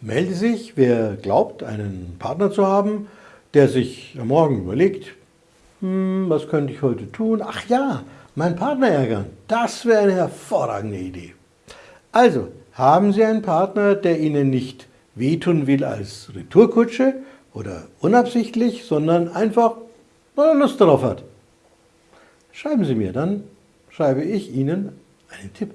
Melde sich, wer glaubt, einen Partner zu haben, der sich am Morgen überlegt, hm, was könnte ich heute tun? Ach ja, meinen Partner ärgern, das wäre eine hervorragende Idee. Also, haben Sie einen Partner, der Ihnen nicht wehtun will als Retourkutsche oder unabsichtlich, sondern einfach, weil er Lust darauf hat. Schreiben Sie mir, dann schreibe ich Ihnen einen Tipp.